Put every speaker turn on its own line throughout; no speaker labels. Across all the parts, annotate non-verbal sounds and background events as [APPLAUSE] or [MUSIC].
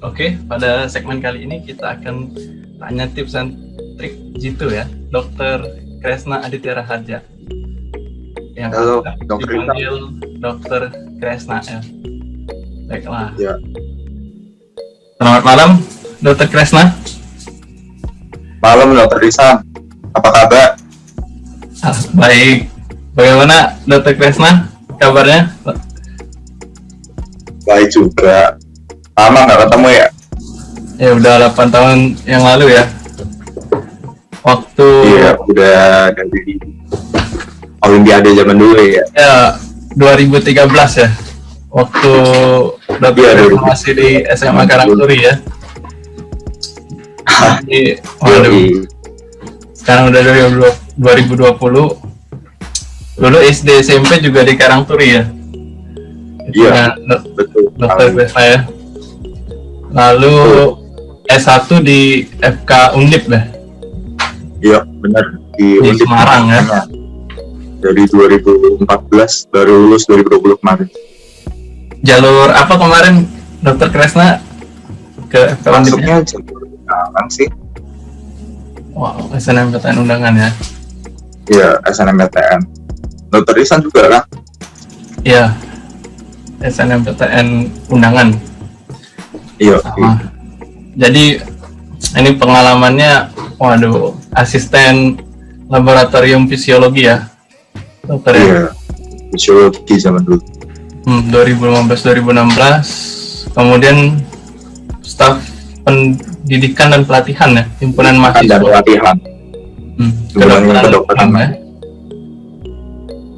Oke, pada segmen kali ini kita akan tanya tips dan trik jitu ya, Dokter Kresna Aditya Raharja. Yang
Halo, Dr.
dipanggil Dokter Kresna ya. Baiklah.
Ya.
Selamat malam, Dokter Kresna.
Malam Dokter Risa, apa kabar?
Ah, baik. Bagaimana Dokter Kresna? Kabarnya?
Baik juga. Lama nggak ketemu ya?
Ya udah 8 tahun yang lalu ya. Waktu
Iya, udah dari Olimpiade zaman dulu ya.
ya 2013 ya. Waktu Kresna
2013.
masih di SMA Karangturi ya. Jadi, waduh, sekarang udah 2020. Dulu SD SMP juga di Karangturi ya.
Iya.
ya, Dok-
Betul.
Dokter Kresna ya. Lalu S1 di FK Undip ya.
Iya, benar di,
Di
Undip.
Semarang, ya.
Dari 2014 baru lulus 2020 kemarin.
Jalur apa kemarin Dokter Kresna ke FK Undip?
Masuknya jalur undangan sih.
Wow, SNMPTN undangan ya.
Iya, SNMPTN. Dokter Risa juga kan?
Iya. SNMPTN undangan.
Iya.
Jadi ini pengalamannya, waduh, asisten laboratorium fisiologi ya, dokter ya.
Iya. Fisiologi zaman dulu.
Hmm, 2015-2016, kemudian staf pendidikan dan pelatihan ya, himpunan
Dan
mahasiswa.
pelatihan.
Hmm, kedokteran
kedokteran.
ya.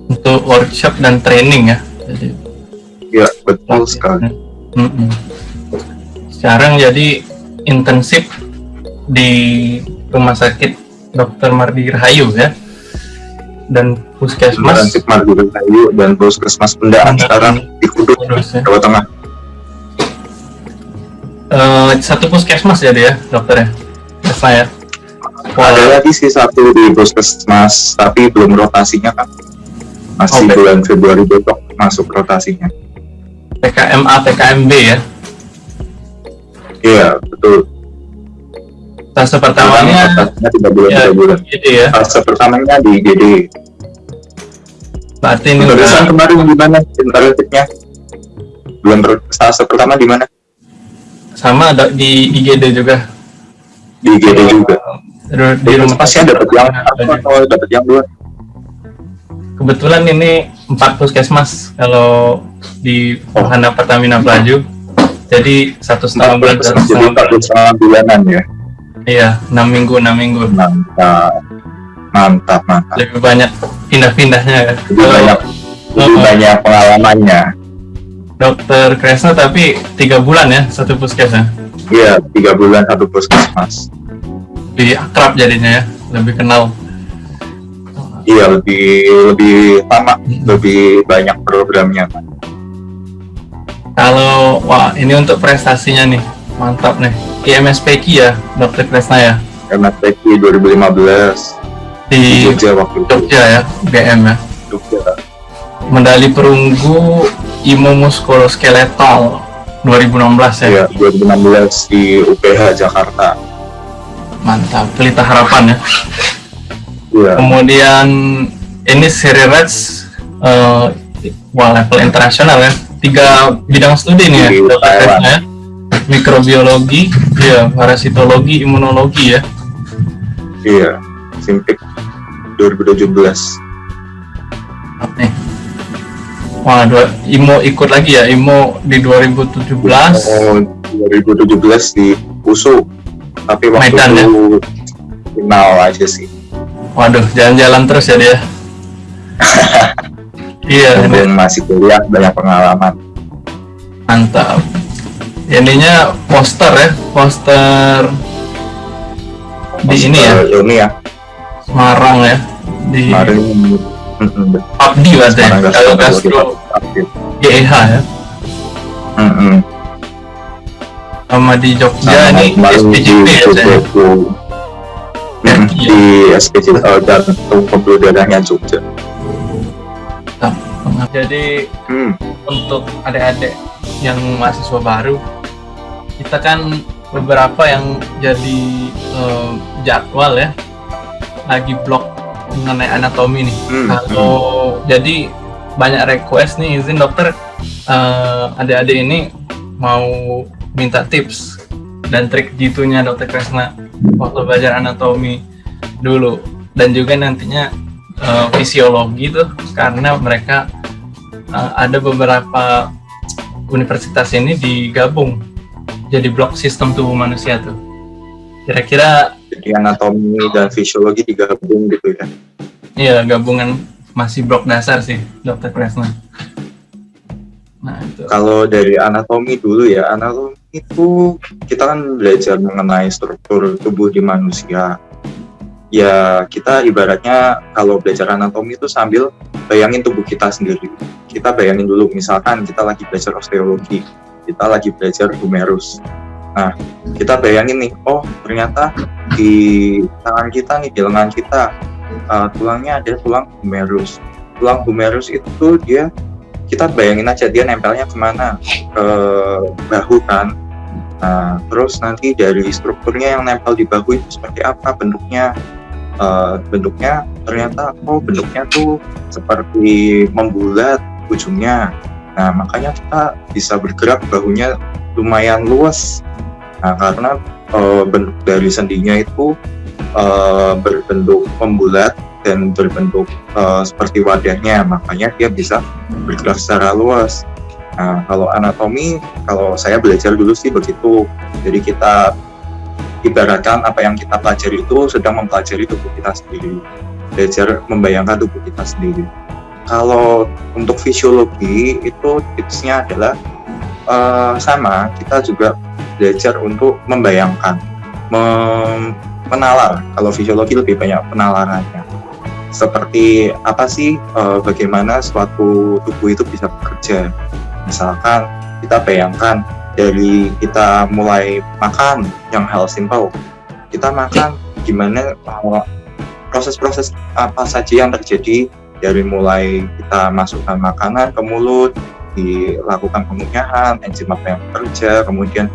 Untuk workshop dan training ya. Jadi
Iya, betul sekali.
Mm-mm. Sekarang jadi intensif di Rumah Sakit Dr. Mardi Rahayu ya. Dan Puskesmas
Intensif Margura Kayu dan Puskesmas Pendaan sekarang di Kudus,
Kudus ya.
Jawa Tengah.
Eh, satu puskesmas jadi ya, dokter ya. Biasa ya.
Ada lagi sih satu di Puskesmas, tapi belum rotasinya kan. Masih
Oke.
bulan Februari besok masuk rotasinya.
PKMA PKMB ya.
Iya, betul.
Fase
Pertama
pertamanya
tiga bulan,
ya,
tiga bulan.
gitu ya.
Fase pertamanya di IGD.
Berarti ini udah
kemarin di mana? Internetnya? Bulan per- fase pertama di mana?
sama ada di IGD juga.
Di IGD juga.
Di, di rumah
Puskesmasnya dapat yang. Oh, dapat yang dua.
Kebetulan ini empat puskesmas kalau di Wahana Pertamina Pelaju. Jadi satu setengah bulan satu
Jadi
setengah
empat
bulan.
setengah bulanan ya.
Iya, enam minggu enam minggu.
Mantap. Mantap, mantap.
Lebih banyak pindah-pindahnya. ya.
Lebih
Kalau
banyak lebih
Oh.
banyak pengalamannya.
Dokter Kresna tapi tiga bulan ya satu puskesmas.
Iya, tiga bulan satu puskesmas.
Lebih akrab jadinya ya, lebih kenal.
Iya, lebih lebih lama, lebih banyak programnya.
Kalau wah ini untuk prestasinya nih mantap nih. IMSPQ ya, Dokter Kresna ya
MSPK 2015 di
di
Jogja waktu itu.
Jogja ya, UGM ya.
Jogja.
medali perunggu Imo Muskuloskeletal 2016 ya.
Iya, 2016 di UPH Jakarta.
Mantap, pelita harapan ya.
Iya.
Kemudian ini seri Reds eh, wah level internasional ya. Tiga bidang studi nih ya, Dr.
Thailand.
Kresna ya. Mikrobiologi, ya, parasitologi, imunologi ya.
Iya, Simpik 2017.
Nih. Wah, dua, Imo ikut lagi ya, Imo di 2017.
Oh, 2017 di USU. Tapi waktu
Medan, ya?
itu final aja sih.
Waduh, jalan-jalan terus ya dia. [LAUGHS] iya, ini
Mumpung masih kuliah banyak pengalaman.
mantap. Ininya poster ya, poster di ini ya,
Ini ya,
Semarang ya, di
mm-mm,
Abdi berarti ya,
Semarang
kalau
Aktif.
GEH ya.
Mm-mm.
Sama di Jogja
Sama
ini SPJP ya.
Mm,
Iya.
di SPJ uh, jantung pembuluh darahnya Jogja.
Mantap. Jadi
Hmm.
untuk adik-adik yang mahasiswa baru kita kan beberapa yang jadi uh, jadwal ya lagi blog mengenai anatomi nih. Hmm. Kalau hmm. jadi banyak request nih izin dokter uh, adik-adik ini mau minta tips dan trik jitunya dokter Kresna waktu belajar anatomi dulu dan juga nantinya uh, fisiologi tuh karena mereka uh, ada beberapa universitas ini digabung jadi blok sistem tubuh manusia tuh. Kira-kira
jadi anatomi dan fisiologi digabung gitu ya?
Iya gabungan masih blok dasar sih dokter Kresna.
Nah itu. Kalau dari anatomi dulu ya anatomi itu kita kan belajar mengenai struktur tubuh di manusia ya kita ibaratnya kalau belajar anatomi itu sambil bayangin tubuh kita sendiri kita bayangin dulu misalkan kita lagi belajar osteologi kita lagi belajar humerus. Nah, kita bayangin nih, oh ternyata di tangan kita nih, di lengan kita, uh, tulangnya ada tulang humerus. Tulang humerus itu dia, kita bayangin aja dia nempelnya ke mana, ke bahu kan. Nah, terus nanti dari strukturnya yang nempel di bahu itu seperti apa bentuknya, uh, bentuknya ternyata oh bentuknya tuh seperti membulat ujungnya Nah, makanya kita bisa bergerak bahunya lumayan luas. Nah, karena e, bentuk dari sendinya itu e, berbentuk membulat dan berbentuk e, seperti wadahnya, makanya dia bisa bergerak secara luas. Nah, kalau anatomi, kalau saya belajar dulu sih begitu. Jadi kita ibaratkan apa yang kita pelajari itu sedang mempelajari tubuh kita sendiri, belajar membayangkan tubuh kita sendiri. Kalau untuk fisiologi itu tipsnya adalah uh, sama kita juga belajar untuk membayangkan mem menalar. Kalau fisiologi lebih banyak penalarannya. Seperti apa sih uh, bagaimana suatu tubuh itu bisa bekerja? Misalkan kita bayangkan dari kita mulai makan yang hal simple kita makan gimana eh, proses-proses apa saja yang terjadi dari mulai kita masukkan makanan ke mulut, dilakukan pengunyahan, enzim apa yang bekerja, kemudian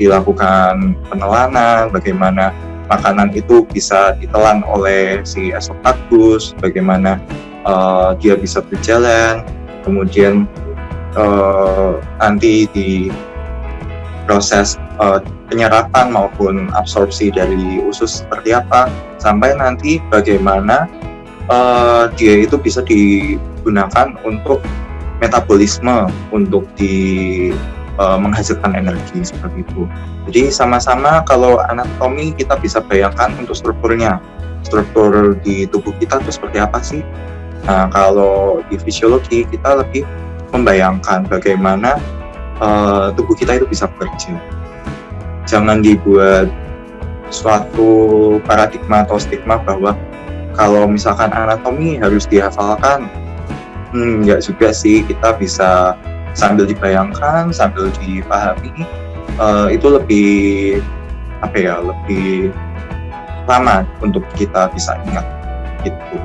dilakukan penelanan, bagaimana makanan itu bisa ditelan oleh si esofagus, bagaimana uh, dia bisa berjalan, kemudian uh, nanti di proses uh, penyerapan maupun absorpsi dari usus seperti apa, sampai nanti bagaimana uh, dia itu bisa digunakan untuk metabolisme untuk di uh, menghasilkan energi seperti itu. Jadi sama-sama kalau anatomi kita bisa bayangkan untuk strukturnya, struktur di tubuh kita itu seperti apa sih? Nah kalau di fisiologi kita lebih membayangkan bagaimana uh, tubuh kita itu bisa bekerja. Jangan dibuat suatu paradigma atau stigma bahwa kalau misalkan anatomi harus dihafalkan hmm, nggak juga sih kita bisa sambil dibayangkan sambil dipahami uh, itu lebih apa ya lebih lama untuk kita bisa ingat gitu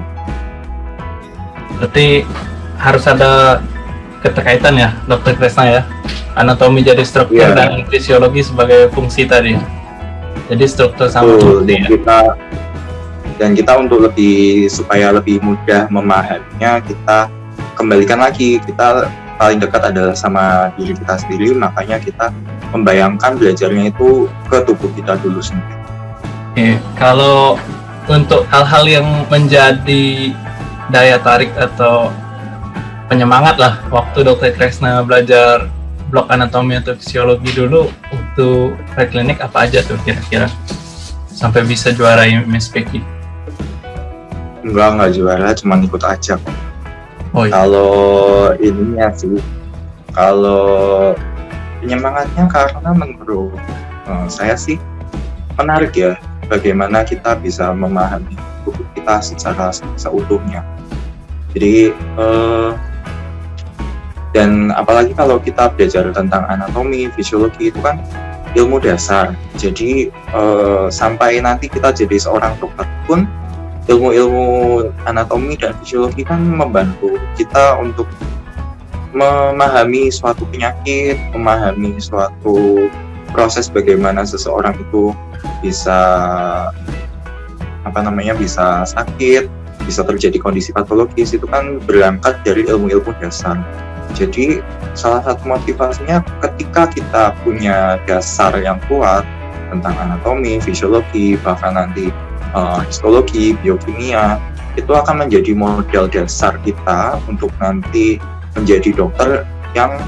berarti harus ada keterkaitan ya dokter Kresna ya anatomi jadi struktur yeah. dan fisiologi sebagai fungsi tadi jadi struktur sama
Betul, ya. kita dan kita untuk lebih supaya lebih mudah memahaminya kita kembalikan lagi kita paling dekat adalah sama diri kita sendiri makanya kita membayangkan belajarnya itu ke tubuh kita dulu sendiri.
Oke, kalau untuk hal-hal yang menjadi daya tarik atau penyemangat lah waktu dokter Kresna belajar blok anatomi atau fisiologi dulu untuk preklinik apa aja tuh kira-kira sampai bisa juara MSPK?
Enggak, enggak juara, cuma ikut aja kok. Oh, iya. Kalau ininya sih, kalau penyemangatnya karena menurut uh, saya sih menarik ya bagaimana kita bisa memahami tubuh kita secara seutuhnya. Jadi uh, dan apalagi kalau kita belajar tentang anatomi, fisiologi itu kan ilmu dasar. Jadi uh, sampai nanti kita jadi seorang dokter pun ilmu-ilmu anatomi dan fisiologi kan membantu kita untuk memahami suatu penyakit, memahami suatu proses bagaimana seseorang itu bisa apa namanya bisa sakit bisa terjadi kondisi patologis itu kan berangkat dari ilmu-ilmu dasar jadi salah satu motivasinya ketika kita punya dasar yang kuat tentang anatomi, fisiologi, bahkan nanti uh, histologi, biokimia, itu akan menjadi modal dasar kita untuk nanti menjadi dokter yang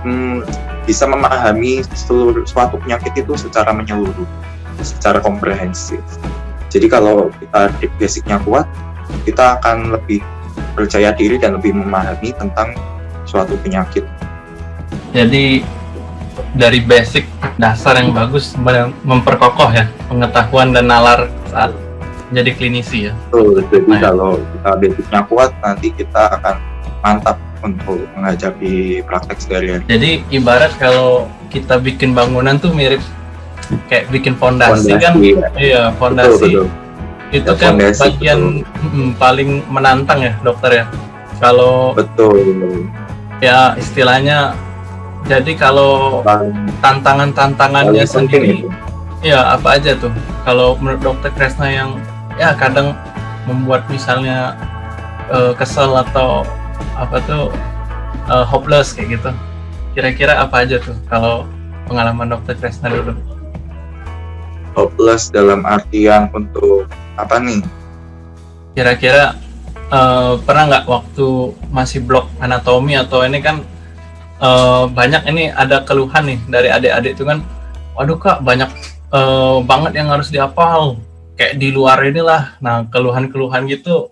hmm, bisa memahami seluruh suatu penyakit itu secara menyeluruh, secara komprehensif. Jadi kalau kita basicnya kuat, kita akan lebih percaya diri dan lebih memahami tentang suatu penyakit.
Jadi dari basic dasar yang bagus memperkokoh ya pengetahuan dan nalar saat jadi klinisi ya.
Betul, jadi nah, kalau kita basicnya kuat nanti kita akan mantap untuk menghadapi praktek sehari-hari.
Jadi ibarat kalau kita bikin bangunan tuh mirip kayak bikin fondasi, kan, ya. iya fondasi. Betul, betul. Itu ya, kan fondasi, bagian betul. paling menantang ya dokter ya. Kalau
betul.
Ya istilahnya jadi kalau tantangan-tantangannya sendiri, ya apa aja tuh? Kalau menurut dokter Kresna yang ya kadang membuat misalnya uh, kesel atau apa tuh uh, hopeless kayak gitu. Kira-kira apa aja tuh kalau pengalaman dokter Kresna dulu?
Hopeless dalam artian untuk apa nih?
Kira-kira uh, pernah nggak waktu masih blok anatomi atau ini kan uh, banyak ini ada keluhan nih dari adik-adik itu kan waduh kak banyak uh, banget yang harus dihafal kayak di luar inilah nah keluhan-keluhan gitu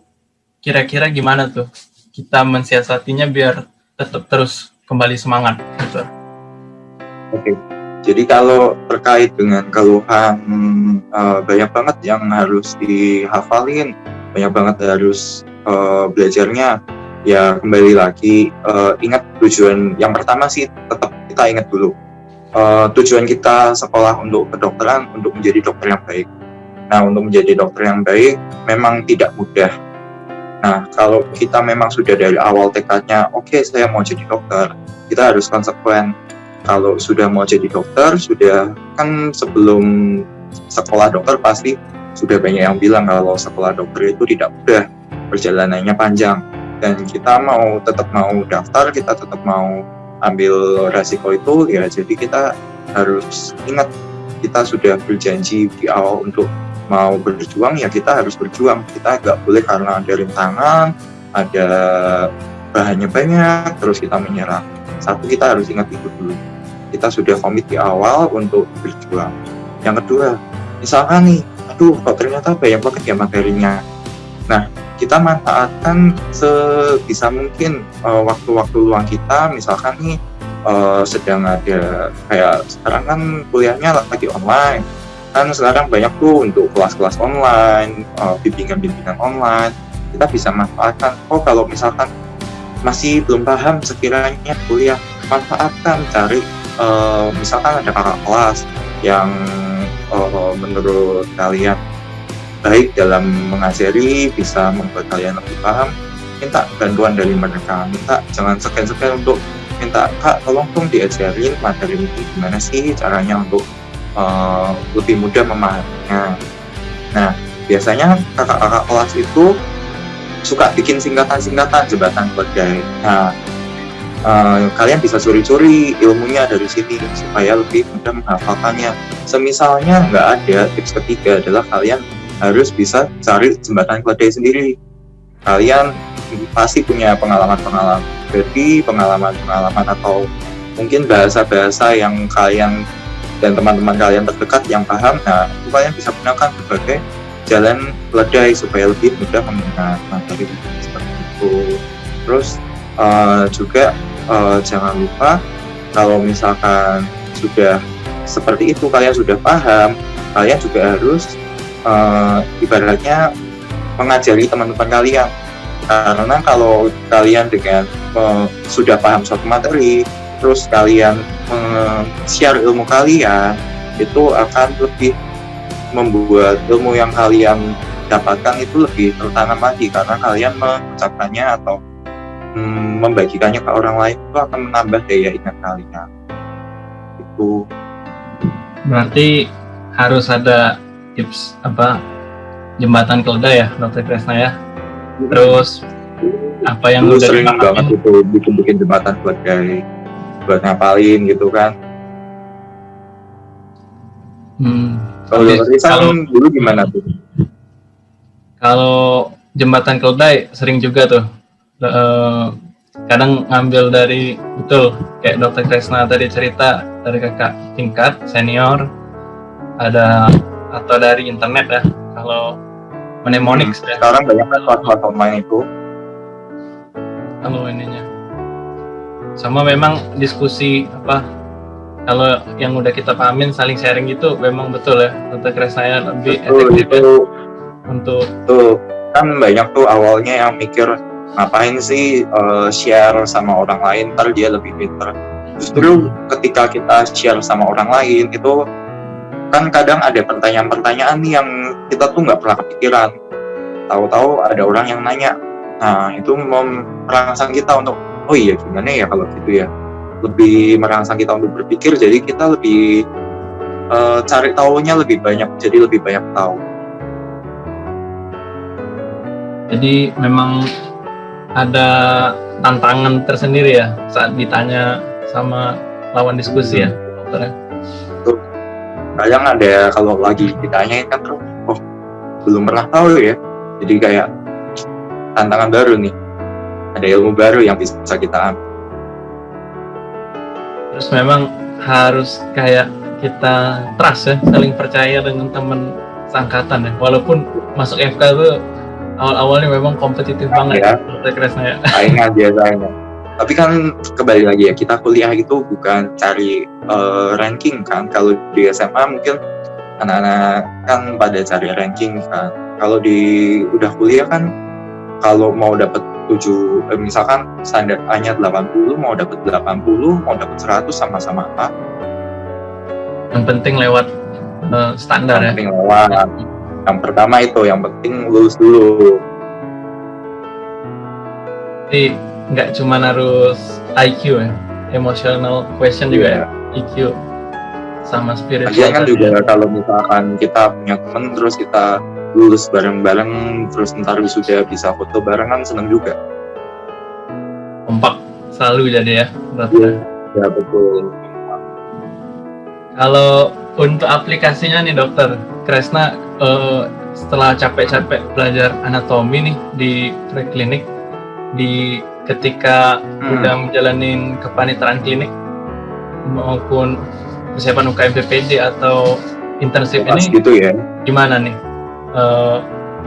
kira-kira gimana tuh kita mensiasatinya biar tetap terus kembali semangat gitu.
Oke. Jadi kalau terkait dengan keluhan uh, banyak banget yang harus dihafalin, banyak banget harus uh, belajarnya. Ya kembali lagi uh, ingat tujuan yang pertama sih tetap kita ingat dulu uh, tujuan kita sekolah untuk kedokteran untuk menjadi dokter yang baik. Nah untuk menjadi dokter yang baik memang tidak mudah Nah, kalau kita memang sudah dari awal tekadnya, oke okay, saya mau jadi dokter, kita harus konsekuen. Kalau sudah mau jadi dokter, sudah kan sebelum sekolah dokter pasti sudah banyak yang bilang kalau sekolah dokter itu tidak mudah, perjalanannya panjang. Dan kita mau tetap mau daftar, kita tetap mau ambil resiko itu, ya jadi kita harus ingat kita sudah berjanji di awal untuk mau berjuang ya kita harus berjuang. Kita nggak boleh karena ada rintangan ada bahannya banyak terus kita menyerah. Satu kita harus ingat itu dulu. Kita sudah komit di awal untuk berjuang. Yang kedua misalkan nih aduh kok ternyata banyak banget ya materinya? Nah kita manfaatkan sebisa mungkin eh, waktu-waktu uh, luang kita. Misalkan nih uh, sedang ada kayak sekarang kan kuliahnya lagi online. Kan sekarang banyak tuh untuk kelas-kelas online, uh, bimbingan-bimbingan online, kita bisa manfaatkan. Oh kalau misalkan masih belum paham sekiranya kuliah, manfaatkan cari uh, misalkan ada kakak kelas yang uh, menurut kalian baik dalam mengajari, bisa membuat kalian lebih paham, minta bantuan dari mereka, minta jangan sekian-sekian untuk minta kak tolong dong diajarin materi ini gimana sih caranya untuk uh, lebih mudah memahaminya. Nah, biasanya kakak-kakak kelas itu suka bikin singkatan-singkatan jembatan keledai. Nah, uh, kalian bisa curi-curi ilmunya dari sini supaya lebih mudah menghafalkannya. Semisalnya nggak ada, tips ketiga adalah kalian harus bisa cari jembatan keledai sendiri. Kalian pasti punya pengalaman-pengalaman jadi pengalaman-pengalaman atau mungkin bahasa-bahasa yang kalian dan teman-teman kalian terdekat yang paham, nah itu kalian bisa gunakan sebagai jalan ledai supaya lebih mudah mengingat materi seperti itu. Terus uh, juga uh, jangan lupa kalau misalkan sudah seperti itu kalian sudah paham, kalian juga harus uh, ibaratnya mengajari teman-teman kalian. Karena kalau kalian dengan uh, sudah paham suatu materi terus kalian share ilmu kalian itu akan lebih membuat ilmu yang kalian dapatkan itu lebih tertanam lagi. Karena kalian mengucapkannya atau mm, membagikannya ke orang lain itu akan menambah daya ingat kalian. Itu.
Berarti harus ada tips apa jembatan keledai ya dokter Kresna ya. Terus apa yang
udah sering banget itu bikin-bikin jembatan keledai buat ngapalin gitu kan. Hmm. kalau kalau dulu gimana tuh?
Kalau jembatan keledai sering juga tuh. Uh, kadang ngambil dari betul kayak dokter Kresna tadi cerita dari kakak tingkat senior ada atau dari internet ya kalau mnemonics
hmm, ya. sekarang banyak kan platform online itu.
Kalau ininya. Sama memang diskusi apa kalau yang udah kita pahamin saling sharing gitu memang betul ya untuk saya lebih betul, efektif
itu, ya, untuk tuh kan banyak tuh awalnya yang mikir ngapain sih uh, share sama orang lain? Ntar dia lebih pinter. Justru ketika kita share sama orang lain itu kan kadang ada pertanyaan-pertanyaan yang kita tuh nggak pernah kepikiran. Tahu-tahu ada orang yang nanya nah itu merangsang kita untuk oh iya gimana ya kalau gitu ya? Lebih merangsang kita untuk berpikir jadi kita lebih uh, cari tahunya lebih banyak jadi lebih banyak tahu.
Jadi memang ada tantangan tersendiri ya saat ditanya sama lawan diskusi ya dokter
kadang ada kalau lagi ditanyain kan terus oh belum pernah tahu ya. Jadi kayak tantangan baru nih. Ada ilmu baru yang bisa kita ambil.
Terus memang harus kayak kita trust ya saling percaya dengan teman sangkatan ya. Walaupun masuk FK tuh awal-awalnya memang kompetitif banget ya,
ya. saingan dia saingan tapi kan kembali lagi ya kita kuliah itu bukan cari uh, ranking kan. Kalau di SMA mungkin anak-anak kan pada cari ranking kan. Kalau di udah kuliah kan kalau mau dapat 7 eh, misalkan standar A-nya 80 mau dapat 80 mau dapat 100 sama-sama A
yang penting lewat uh, standar
yang ya penting lewat. Yang pertama itu yang penting lulus dulu.
Jadi nggak cuma harus IQ ya emotional question juga yeah. ya IQ sama spirit
Lagian kan juga ya. kalau misalkan kita punya temen terus kita lulus bareng-bareng terus ntar sudah bisa foto bareng kan seneng juga
kompak selalu jadi ya
ya, ya betul
kalau untuk aplikasinya nih dokter Kresna uh, setelah capek-capek belajar anatomi nih di preklinik di ketika hmm. udah menjalani kepanitaran klinik maupun persiapan UKM PPD atau internship ini
gitu ya?
gimana nih? Uh,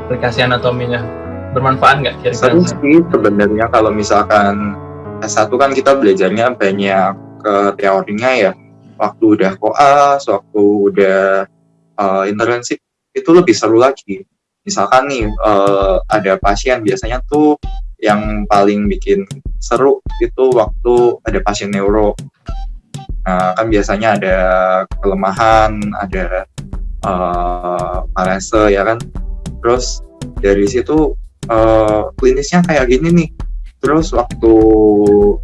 aplikasi anatominya bermanfaat nggak
kira-kira? sih sebenarnya kalau misalkan S1 kan kita belajarnya banyak ke teorinya ya. Waktu udah koas waktu udah uh, internship itu lebih seru lagi. Misalkan nih uh, ada pasien biasanya tuh yang paling bikin seru itu waktu ada pasien neuro. Nah, kan biasanya ada kelemahan, ada uh, parese ya kan. Terus dari situ uh, klinisnya kayak gini nih. Terus waktu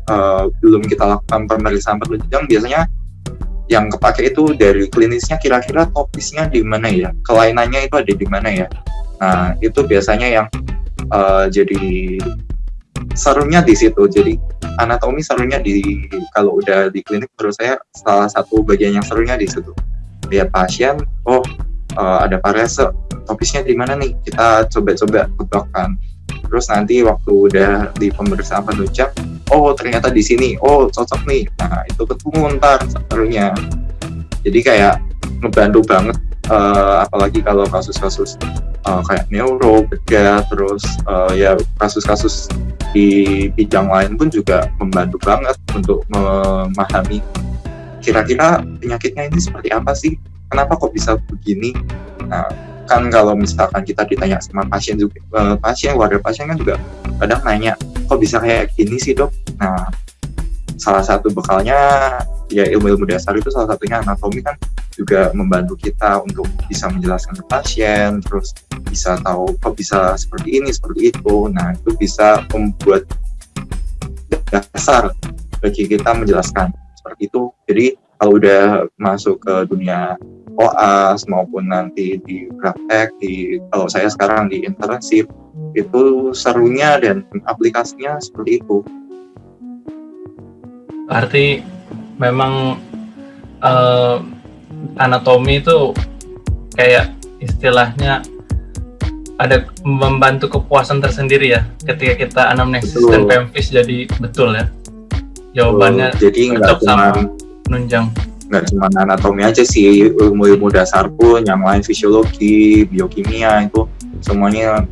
uh, belum kita lakukan pemeriksaan penunjang biasanya yang kepake itu dari klinisnya kira-kira topisnya di mana ya, kelainannya itu ada di mana ya. Nah, itu biasanya yang uh, jadi serunya di situ. Jadi anatomi serunya di kalau udah di klinik menurut saya salah satu bagian yang serunya di situ. Lihat pasien oh uh, ada parese topisnya di mana nih? Kita coba-coba tebakkan terus nanti waktu udah di pemeriksaan penunjang oh ternyata di sini oh cocok nih nah itu ketemu ntar serunya jadi kayak ngebantu banget uh, apalagi kalau kasus-kasus uh, kayak neuro, bedah, terus uh, ya kasus-kasus di bidang lain pun juga membantu banget untuk memahami kira-kira penyakitnya ini seperti apa sih? Kenapa kok bisa begini? Nah, kan kalau misalkan kita ditanya sama pasien juga, uh, pasien, warga pasien kan juga kadang nanya, kok bisa kayak gini sih dok? Nah, salah satu bekalnya ya ilmu-ilmu dasar itu salah satunya anatomi kan juga membantu kita untuk bisa menjelaskan ke pasien terus bisa tahu kok bisa seperti ini seperti itu nah itu bisa membuat dasar bagi kita menjelaskan seperti itu jadi kalau udah masuk ke dunia OAS maupun nanti di praktek di kalau saya sekarang di internship itu serunya dan aplikasinya seperti itu.
Berarti memang uh, anatomi itu kayak istilahnya ada membantu kepuasan tersendiri ya ketika kita anamnesis betul. dan PMFIS jadi betul ya jawabannya
betul. jadi nggak cuma
nunjang
nggak cuma anatomi aja sih ilmu-ilmu dasar pun yang lain fisiologi biokimia itu semuanya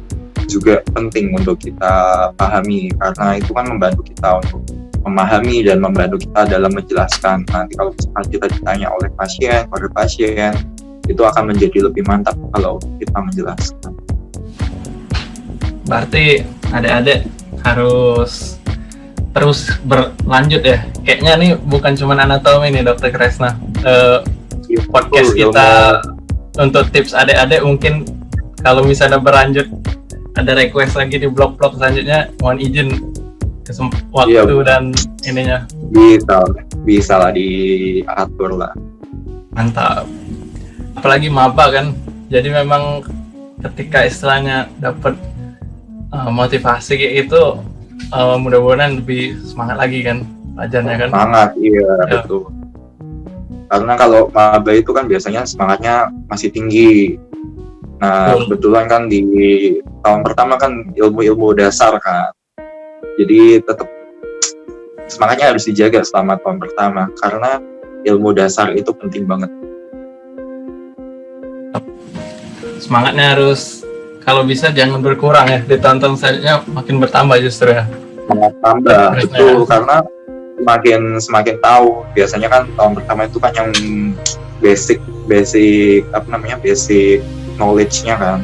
juga penting untuk kita pahami karena itu kan membantu kita untuk memahami dan membantu kita dalam menjelaskan. Nanti kalau misalkan kita ditanya oleh pasien oleh pasien itu akan menjadi lebih mantap kalau kita menjelaskan.
Berarti adik-adik harus terus berlanjut ya. Kayaknya nih bukan cuma anatomi nih dokter Kresna. Uh, podcast kita untuk tips adik-adik mungkin kalau misalnya berlanjut ada request lagi di blog-blog selanjutnya mohon izin waktu iya. dan ininya.
Bisa bisa lah diatur lah.
Mantap. Apalagi maba kan. Jadi memang ketika istilahnya dapat uh, motivasi kayak itu uh, mudah-mudahan lebih semangat lagi kan belajarnya kan.
Semangat iya ya. betul. Karena kalau maba itu kan biasanya semangatnya masih tinggi. Nah betul. kebetulan kan di tahun pertama kan ilmu-ilmu dasar kan jadi tetap semangatnya harus dijaga selama tahun pertama karena ilmu dasar itu penting banget.
Semangatnya harus kalau bisa jangan berkurang ya ditonton saja makin bertambah justru ya.
Bertambah itu ya. karena semakin semakin tahu biasanya kan tahun pertama itu kan yang basic basic apa namanya basic knowledge-nya kan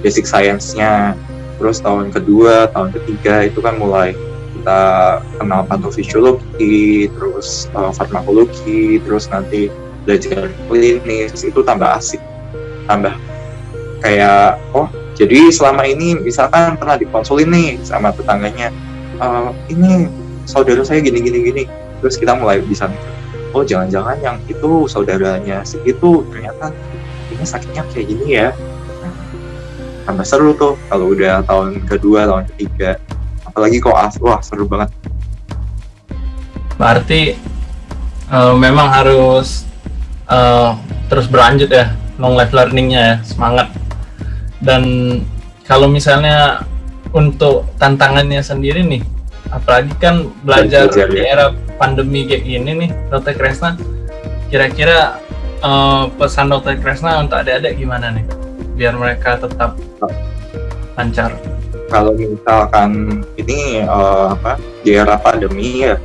basic science-nya terus tahun kedua tahun ketiga itu kan mulai kita kenal patofisiologi terus uh, farmakologi terus nanti belajar klinis itu tambah asik tambah kayak oh jadi selama ini misalkan pernah dikonsulin nih sama tetangganya, e, ini saudara saya gini gini gini, terus kita mulai bisa oh jangan-jangan yang itu saudaranya si itu ternyata ini sakitnya kayak gini ya. Tambah seru tuh kalau udah tahun kedua, tahun ketiga, apalagi kok as, wah seru banget.
Berarti uh, memang harus uh, terus berlanjut ya long life learningnya ya semangat dan kalau misalnya untuk tantangannya sendiri nih apalagi kan belajar di ya. era pandemi kayak gini nih dokter Kresna kira-kira uh, pesan dokter Kresna untuk adik-adik gimana nih biar mereka tetap lancar.
Kalau misalkan ini uh, apa di era pandemi ya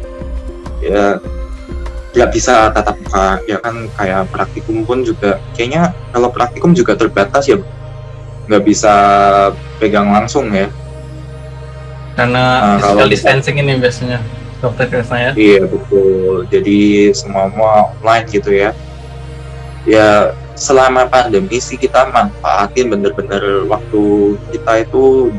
ya nggak bisa tatap muka. Ya kan kayak praktikum pun juga kayaknya kalau praktikum juga terbatas ya nggak bisa pegang langsung ya.
Karena nah, physical distancing ini biasanya dokter Krisna ya.
Iya betul. Jadi semua semua online gitu ya. Ya selama pandemi sih kita manfaatin bener-bener waktu kita itu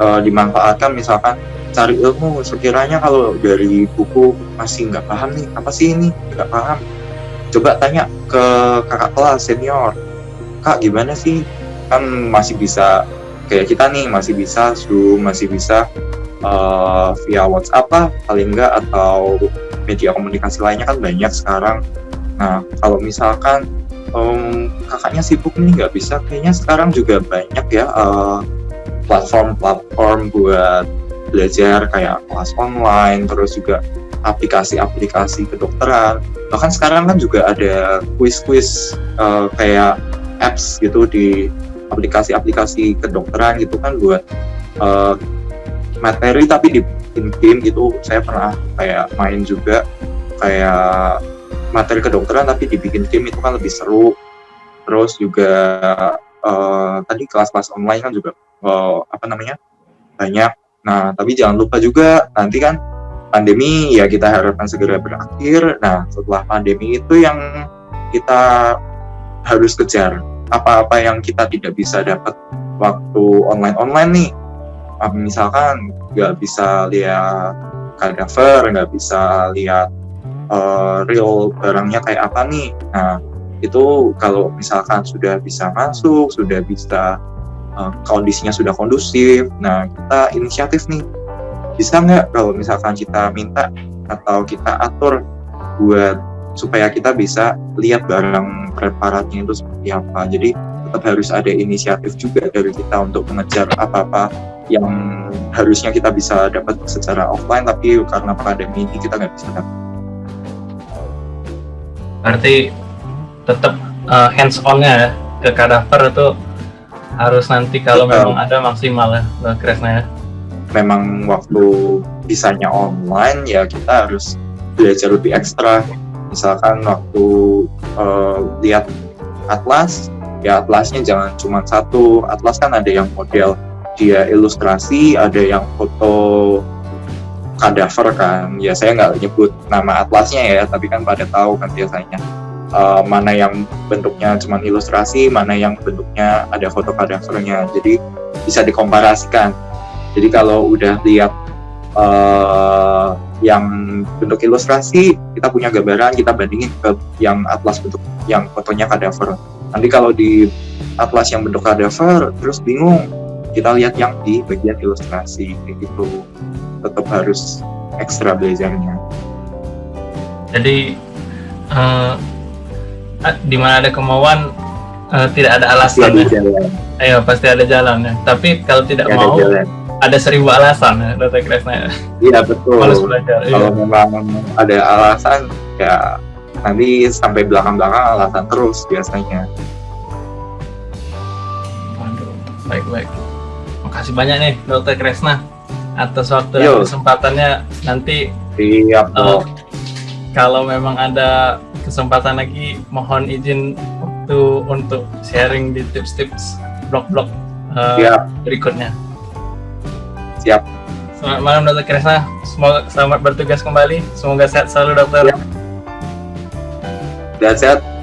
uh, dimanfaatkan. Misalkan cari ilmu sekiranya kalau dari buku masih nggak paham nih apa sih ini? Nggak paham. Coba tanya ke kakak kelas senior. Kak gimana sih? Kan masih bisa kayak kita nih masih bisa Zoom masih bisa uh, via WhatsApp lah paling enggak atau media komunikasi lainnya kan banyak sekarang. Nah kalau misalkan um, kakaknya sibuk nih nggak bisa. Kayaknya sekarang juga banyak ya platform platform-platform buat belajar kayak kelas online terus juga aplikasi-aplikasi kedokteran. Bahkan sekarang kan juga ada quiz-quiz uh, kayak apps gitu di aplikasi-aplikasi kedokteran gitu kan buat uh, materi tapi di game gitu. Saya pernah kayak main juga kayak materi kedokteran tapi dibikin game itu kan lebih seru. Terus juga uh, tadi kelas-kelas online kan juga uh, apa namanya banyak. Nah tapi jangan lupa juga nanti kan pandemi ya kita harapkan segera berakhir. Nah setelah pandemi itu yang kita harus kejar. Apa-apa yang kita tidak bisa dapat waktu online-online nih. Misalkan nggak bisa lihat kadaver nggak bisa lihat uh, real barangnya kayak apa nih. Nah, itu kalau misalkan sudah bisa masuk, sudah bisa uh, kondisinya sudah kondusif, nah kita inisiatif nih. Bisa nggak kalau misalkan kita minta atau kita atur buat supaya kita bisa lihat barang preparatnya itu seperti apa. Jadi tetap harus ada inisiatif juga dari kita untuk mengejar apa-apa yang harusnya kita bisa dapat secara offline tapi karena pandemi ini kita nggak bisa dapat.
Berarti tetap uh, hands on-nya ya ke kadaver itu harus nanti kalau memang ada maksimal ya Kresna ya.
Memang waktu bisanya online ya kita harus belajar lebih ekstra. Misalkan waktu uh, lihat atlas ya atlasnya jangan cuma satu atlas kan ada yang model dia ilustrasi, ada yang foto kadaver kan. Ya saya nggak nyebut nama atlasnya ya, tapi kan pada tahu kan biasanya uh, mana yang bentuknya cuma ilustrasi, mana yang bentuknya ada foto kadavernya. Jadi bisa dikomparasikan. Jadi kalau udah lihat uh, yang bentuk ilustrasi, kita punya gambaran, kita bandingin ke yang atlas bentuk yang fotonya kadaver. Nanti kalau di atlas yang bentuk kadaver, terus bingung kita lihat yang di bagian ilustrasi kayak gitu tetap harus ekstra belajarnya
jadi uh, di mana ada kemauan uh, tidak ada alasan pasti ya jalan. ayo pasti ada jalan ya tapi kalau tidak mau ada, ada seribu alasan ya Dr. Kresna ya
iya betul belajar, iya. kalau iya. memang ada alasan ya nanti sampai belakang-belakang alasan terus biasanya
baik baik Makasih banyak nih Dokter Kresna atas waktu dan kesempatannya nanti
Siap, uh,
kalau memang ada kesempatan lagi mohon izin waktu untuk sharing di tips-tips blog-blog uh, berikutnya.
Siap.
Selamat malam Dokter Kresna. Semoga selamat bertugas kembali. Semoga sehat selalu dokter.
Siap. Dan sehat.